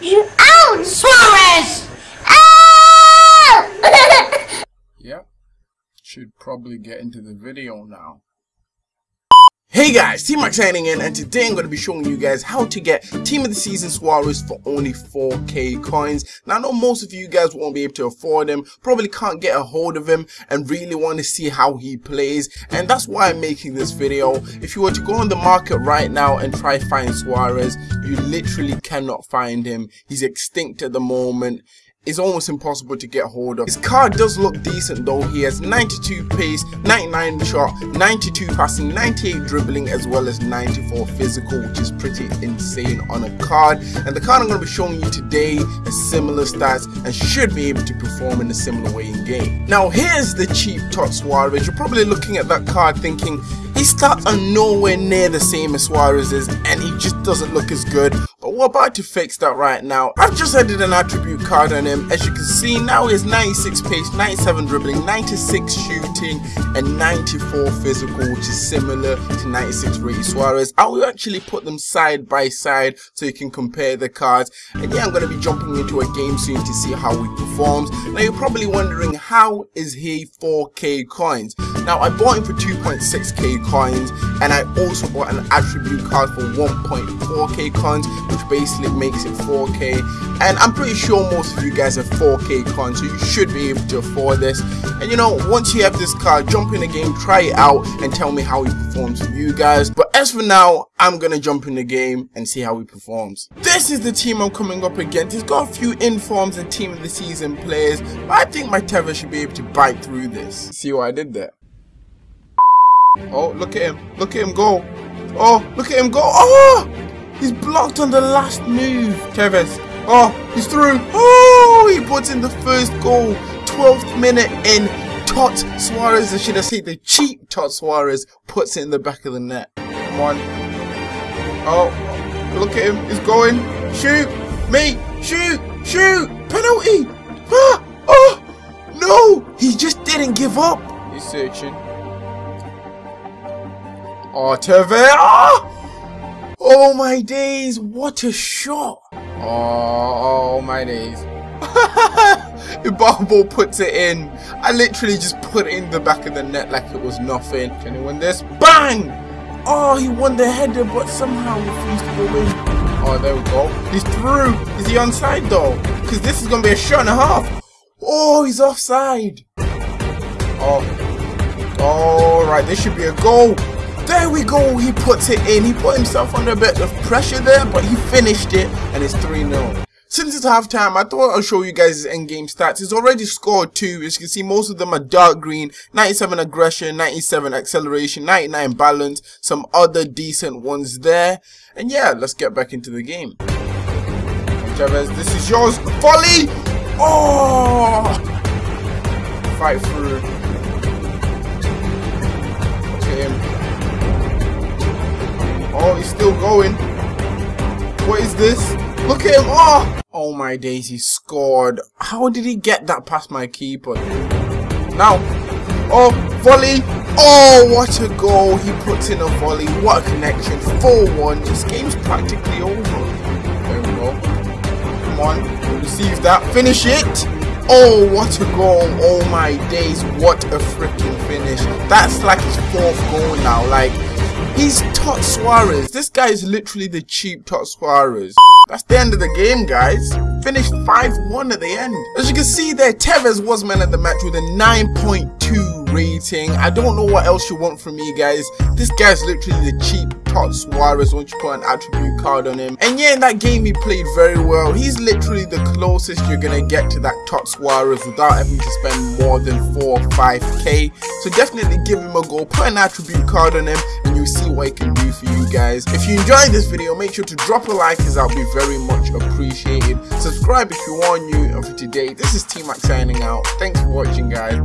You out, Suarez! Ow! Yep. Should probably get into the video now. Hey guys, T-Max signing in and today I'm going to be showing you guys how to get Team of the Season Suarez for only 4k coins. Now I know most of you guys won't be able to afford him, probably can't get a hold of him and really want to see how he plays and that's why I'm making this video. If you were to go on the market right now and try find Suarez, you literally cannot find him. He's extinct at the moment is almost impossible to get hold of. His card does look decent though. He has 92 pace, 99 shot, 92 passing, 98 dribbling as well as 94 physical which is pretty insane on a card. And the card I'm going to be showing you today has similar stats and should be able to perform in a similar way in game. Now here's the cheap Tot Suarez. You're probably looking at that card thinking his stats are nowhere near the same as Suarez's and he just doesn't look as good we're about to fix that right now. I've just added an attribute card on him. As you can see, now he has 96 pace, 97 dribbling, 96 shooting, and 94 physical, which is similar to 96 Ricky Suarez. I will actually put them side by side so you can compare the cards. And yeah, I'm going to be jumping into a game soon to see how he performs. Now you're probably wondering, how is he 4k coins? Now I bought him for 2.6k coins, and I also bought an attribute card for 1.4k coins which basically makes it 4k and I'm pretty sure most of you guys have 4k coins so you should be able to afford this. And you know once you have this card jump in the game try it out and tell me how he performs for you guys. But as for now I'm gonna jump in the game and see how he performs. This is the team I'm coming up against. He's got a few informs and team of the season players but I think my Tevez should be able to bite through this. See what I did there oh look at him look at him go oh look at him go oh He's blocked on the last move. Tevez. Oh, he's through. Oh, he puts in the first goal. 12th minute in. Tot Suarez, I should have said the cheap Tot Suarez, puts it in the back of the net. Come on. Oh, look at him. He's going. Shoot. Me. Shoot. Shoot. Penalty. Ah. Oh, no. He just didn't give up. He's searching. Oh. Ah. Oh my days, what a shot! Oh, oh my days. Ibarbo puts it in. I literally just put it in the back of the net like it was nothing. Can he win this? Bang! Oh, he won the header, but somehow refused to go in. Oh, there we go. He's through. Is he onside though? Because this is going to be a shot and a half. Oh, he's offside. Oh. All right, this should be a goal. There we go, he puts it in. He put himself under a bit of pressure there, but he finished it, and it's 3-0. Since it's half time, I thought I'll show you guys his end-game stats. He's already scored two. As you can see, most of them are dark green. 97 aggression, 97 acceleration, 99 balance, some other decent ones there. And yeah, let's get back into the game. Tevez, this is yours. Volley! Oh! Fight through. Okay, he's still going. What is this? Look at him. Oh! Oh my days, he scored. How did he get that past my keeper? Now. Oh, volley. Oh, what a goal. He puts in a volley. What a connection. 4-1. This game's practically over. There we go. Come on. Receive that. Finish it. Oh, what a goal. Oh my days. What a freaking finish. That's like his fourth goal now. Like, He's Tot Suarez. This guy is literally the cheap Tot Suarez. That's the end of the game, guys. Finished 5-1 at the end. As you can see there, Tevez was man of the match with a 9.2 rating. I don't know what else you want from me, guys. This guy's literally the cheap Tot Suarez once you put an attribute card on him. And yeah, in that game he played very well. He's literally the closest you're gonna get to that Tot Suarez without having to spend more than 4 or 5k. So definitely give him a go, put an attribute card on him and you'll see what he can do for you guys. If you enjoyed this video, make sure to drop a like as i'll be very much appreciated. Subscribe if you are new and for today, this is t-mac signing out. Thanks for watching guys.